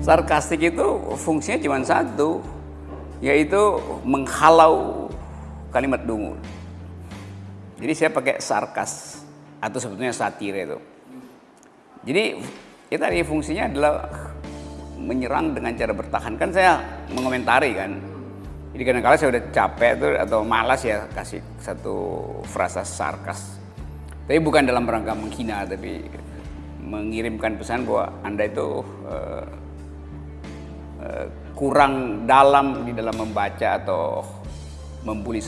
Sarkastik itu fungsinya cuma satu, yaitu menghalau kalimat dungu. Jadi saya pakai sarkas atau sebetulnya satir itu. Jadi ya tadi fungsinya adalah menyerang dengan cara bertahan. Kan saya mengomentari kan. Jadi kadang-kadang saya udah capek tuh atau malas ya kasih satu frasa sarkas. Tapi bukan dalam rangka menghina tapi mengirimkan pesan bahwa Anda itu uh, kurang dalam di dalam membaca atau membuli